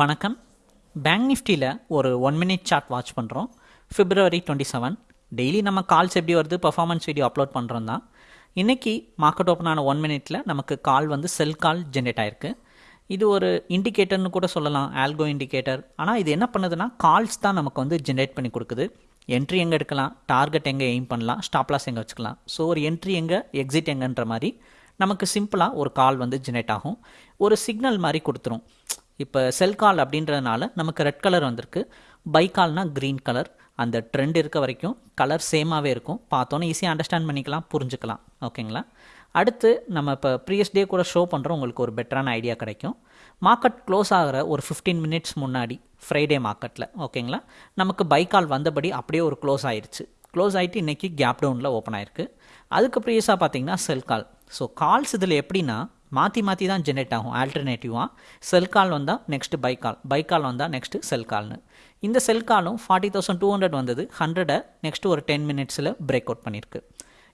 வணக்கம். பேங்க் நிஃப்டியில் ஒரு ஒன் மினிட் சார்ட் வாட்ச் பண்ணுறோம் ஃபிப்ரவரி டுவெண்ட்டி செவன் டெய்லி நம்ம கால்ஸ் எப்படி வருது? பர்ஃபார்மன்ஸ் வீடியோ அப்லோட் பண்ணுறோம் தான். இன்றைக்கி மார்க்கெட் ஓப்பன் ஆன ஒன் மினிட்ல நமக்கு கால் வந்து செல் கால் ஜென்ரேட் ஆயிருக்கு. இது ஒரு இண்டிகேட்டர்னு கூட சொல்லலாம். ஆல்கோ இண்டிகேட்டர் ஆனால் இது என்ன பண்ணுதுன்னா கால்ஸ் தான் நமக்கு வந்து ஜென்ரேட் பண்ணி கொடுக்குது. என்ட்ரி எங்கே எடுக்கலாம்? டார்கெட் எங்கே எய்ம் பண்ணலாம்? ஸ்டாப்லாஸ் எங்கே வச்சுக்கலாம்? ஸோ ஒரு என்ட்ரி எங்கே எக்ஸிட் எங்கன்ற மாதிரி நமக்கு சிம்பிளாக ஒரு கால் வந்து ஜென்ரேட் ஆகும். ஒரு சிக்னல் மாதிரி கொடுத்துரும். இப்போ செல் கால் அப்படின்றதுனால நமக்கு ரெட் கலர் வந்திருக்கு. பை கால்னால் க்ரீன் கலர் அந்த ட்ரெண்ட் இருக்க வரைக்கும் கலர் சேமாகவே இருக்கும். பார்த்தோன்னே ஈஸியாக அண்டர்ஸ்டாண்ட் பண்ணிக்கலாம் புரிஞ்சுக்கலாம். ஓகேங்களா? அடுத்து நம்ம இப்போ ப்ரீவியஸ் டே கூட ஷோ பண்ணுறோம் உங்களுக்கு ஒரு பெட்டரான ஐடியா கிடைக்கும். மார்க்கெட் க்ளோஸ் ஆகிற ஒரு ஃபிஃப்டீன் மினிட்ஸ் முன்னாடி ஃப்ரைடே மார்க்கெட்டில் ஓகேங்களா? நமக்கு பை கால் வந்தபடி அப்படியே ஒரு க்ளோஸ் ஆயிடுச்சு க்ளோஸ் ஆகிட்டு இன்றைக்கி கேப் டவுனில் ஓப்பன் ஆயிருக்கு. அதுக்கு ப்ரீவியஸாக பார்த்தீங்கன்னா செல் கால் ஸோ கால்ஸ் இதில் எப்படின்னா மாற்றி மாற்றி தான் ஜென்ரேட் ஆகும் ஆல்டர்னேட்டிவாக செல் கால் வந்தால் next buy call buy call வந்தால் நெக்ஸ்ட்டு செல் கால்னு இந்த செல் காலும் ஃபார்ட்டி தௌசண்ட் டூ ஹண்ட்ரட் வந்தது. ஹண்ட்ரடை நெக்ஸ்ட்டு ஒரு டென் மினிட்ஸில் பிரேக் அவுட் பண்ணியிருக்கு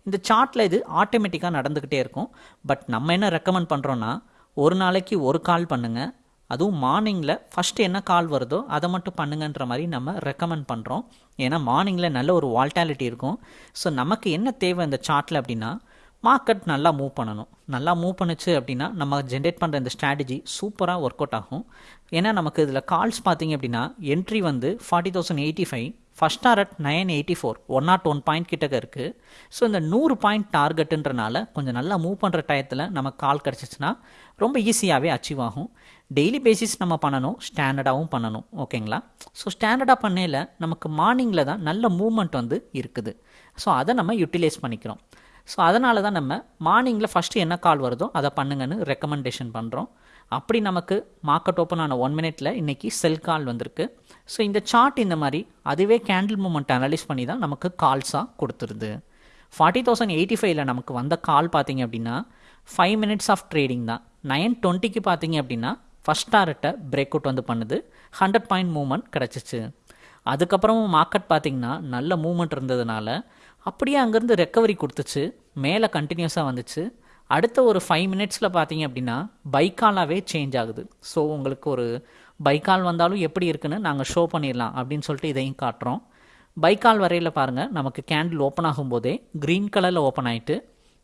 இந்த சார்ட்டில் இது ஆட்டோமேட்டிக்காக நடந்துக்கிட்டே இருக்கும். பட் நம்ம என்ன ரெக்கமெண்ட் பண்ணுறோன்னா ஒரு நாளைக்கு ஒரு கால் பண்ணுங்கள் அதுவும் மார்னிங்கில் ஃபஸ்ட்டு என்ன கால் வருதோ அதை மட்டும் பண்ணுங்கன்ற மாதிரி நம்ம ரெக்கமெண்ட் பண்ணுறோம் ஏன்னா மார்னிங்கில் நல்ல ஒரு வால்டாலிட்டி இருக்கும். ஸோ நமக்கு என்ன தேவை இந்த சார்ட்டில் அப்படின்னா மார்க்கெட் நல்லா மூவ் பண்ணணும். நல்லா மூவ் பண்ணுச்சு அப்படின்னா நம்ம ஜென்ரேட் பண்ணுற இந்த ஸ்ட்ராட்டஜி சூப்பராக ஒர்க் அவுட் ஆகும். ஏன்னா நமக்கு இதில் கால்ஸ் பார்த்தீங்க அப்படின்னா என்ட்ரி வந்து forty thousand eighty five first target nine eighty four one naught one point கிட்டக்க இருக்குது ஸோ இந்த நூறு பாயிண்ட் டார்கெட்டுன்றனால கொஞ்சம் நல்லா மூவ் பண்ணுற டயத்தில் நமக்கு கால் கிடச்சிச்சின்னா ரொம்ப ஈஸியாகவே அச்சீவ் ஆகும். டெய்லி பேசிஸ் நம்ம பண்ணணும் ஸ்டாண்டர்டாகவும் பண்ணணும் ஓகேங்களா ஸோ ஸ்டாண்டர்டாக பண்ணையில் நமக்கு மார்னிங்கில் தான் நல்ல மூவ்மெண்ட் வந்து இருக்குது. ஸோ அதை நம்ம யூட்டிலைஸ் பண்ணிக்கிறோம். ஸோ அதனால தான் நம்ம மார்னிங்கில் ஃபஸ்ட்டு என்ன கால் வருதோ அதை பண்ணுங்கன்னு ரெக்கமெண்டேஷன் பண்ணுறோம் அப்படி நமக்கு மார்க்கெட் ஓப்பன் ஆன ஒன் மினிட்ல இன்றைக்கி செல் கால் வந்திருக்கு. ஸோ இந்த சார்ட் இந்த மாதிரி அதுவே கேண்டில் மூமெண்ட் அனலைஸ் பண்ணி தான் நமக்கு கால்ஸாக கொடுத்துருது. ஃபார்ட்டி தௌசண்ட் எயிட்டி ஃபைவ்ல நமக்கு வந்த கால் பார்த்தீங்க அப்படின்னா ஃபைவ் மினிட்ஸ் ஆஃப் ட்ரேடிங் தான். நைன் டுவெண்ட்டிக்கு பார்த்தீங்க அப்படின்னா ஃபஸ்ட் டாரட்டை பிரேக் அவுட் வந்து பண்ணுது. ஹண்ட்ரட் பாயிண்ட் மூவ்மெண்ட் கிடச்சிச்சு. அதுக்கப்புறமும் மார்க்கெட் பார்த்திங்கன்னா நல்ல மூவ்மெண்ட் இருந்ததுனால அப்படியே அங்கேருந்து ரெக்கவரி கொடுத்துச்சு. மேலே கண்டினியூஸாக வந்துச்சு. அடுத்த ஒரு ஃபைவ் மினிட்ஸில் பார்த்தீங்க அப்படின்னா பைக்காலாகவே சேஞ்ச் ஆகுது. ஸோ உங்களுக்கு ஒரு பைக்கால் வந்தாலும் எப்படி இருக்குன்னு நாங்கள் ஷோ பண்ணிடலாம் அப்படின்னு சொல்லிட்டு இதையும் காட்டுறோம். பைக்கால் வரையில் பாருங்கள் நமக்கு கேண்டில் ஓப்பன் ஆகும்போதே க்ரீன் கலரில் ஓப்பன் ஆகிட்டு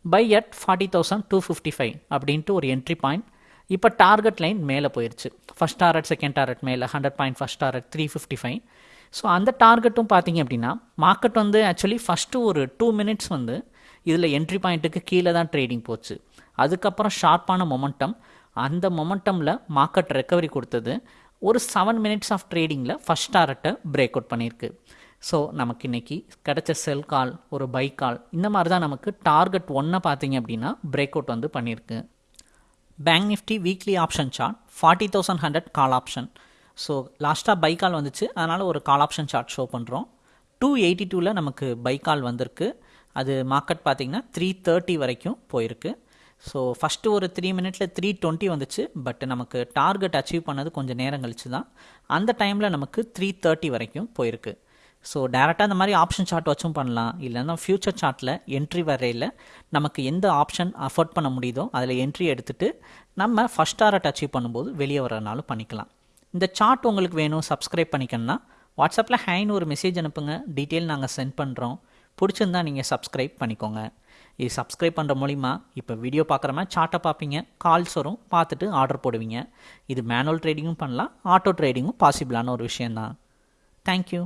buy at forty thousand two fifty five அப்படின்ட்டு ஒரு என்ட்ரி பாயிண்ட் இப்போ டார்கெட் லைன் மேலே போயிடுச்சு ஃபஸ்ட் டாரட் செகண்ட் டாரட் மேலே hundred point first target three fifty five so அந்த டார்கெட்டும் பார்த்தீங்க அப்படின்னா மார்க்கெட் வந்து ஆக்சுவலி ஃபஸ்ட்டு ஒரு டூ மினிட்ஸ் வந்து இதில் என்ட்ரி பாயிண்ட்டுக்கு கீழே தான் ட்ரேடிங் போச்சு. அதுக்கப்புறம் ஷார்ப்பான மொமெண்டம் அந்த மொமெண்டமில் மார்க்கெட் ரெக்கவரி கொடுத்தது. ஒரு செவன் மினிட்ஸ் ஆஃப் ட்ரேடிங்கில் ஃபஸ்ட் டாரட்டை பிரேக் அவுட் பண்ணியிருக்கு. ஸோ நமக்கு இன்றைக்கி கிடச்ச செல் கால் ஒரு பை கால் இந்த மாதிரி தான் நமக்கு டார்கெட் ஒன்றை பார்த்தீங்க அப்படின்னா பிரேக் அவுட் வந்து பண்ணியிருக்கு. Bank Nifty weekly option chart forty thousand hundred call option so லாஸ்ட்டாக பை கால் வந்துச்சு. அதனால் ஒரு கால் ஆப்ஷன் சார்ட் ஷோ பண்ணுறோம் டூ எயிட்டி டூவில் நமக்கு பை கால் வந்திருக்கு. அது மார்க்கெட் பார்த்திங்கன்னா த்ரீ தேர்ட்டி வரைக்கும் போயிருக்கு. ஸோ ஃபஸ்ட்டு ஒரு த்ரீ மினிட்ஸில் த்ரீ டுவெண்ட்டி வந்துச்சு. பட் நமக்கு டார்கெட் அச்சீவ் பண்ணது கொஞ்சம் நேரம் கழிச்சு தான். அந்த டைமில் நமக்கு த்ரீ தேர்ட்டி வரைக்கும் போயிருக்கு. ஸோ டேரெக்டாக அந்த மாதிரி ஆப்ஷன் சார்ட் வச்சும் பண்ணலாம். இல்லைன்னா ஃப்யூச்சர் சார்ட்டில் என்ட்ரி வரையில் நமக்கு எந்த ஆப்ஷன் அஃபோர்ட் பண்ண முடியுதோ அதில் என்ட்ரி எடுத்துகிட்டு நம்ம ஃபஸ்ட் டாரட் அச்சீவ் பண்ணும்போது வெளியே வரனாலும் பண்ணிக்கலாம். இந்த சார்ட் உங்களுக்கு வேணும் சப்ஸ்கிரைப் பண்ணிக்கணும்னா வாட்ஸ்அப்பில் ஹேன்னு ஒரு மெசேஜ் அனுப்புங்க. டீட்டெயில் நாங்கள் சென்ட் பண்ணுறோம் பிடிச்சிருந்தா நீங்கள் சப்ஸ்கிரைப் பண்ணிக்கோங்க. இது சப்ஸ்கிரைப் பண்ணுற மூலிமா இப்போ வீடியோ பார்க்குற மாதிரி சார்ட்டை பார்ப்பீங்க. கால்ஸ் வரும் பார்த்துட்டு ஆர்டர் போடுவீங்க. இது மேனுவல் ட்ரேடிங்கும் பண்ணலாம் ஆட்டோ ட்ரேடிங்கும் பாசிபிளான ஒரு விஷயந்தான் தேங்க்யூ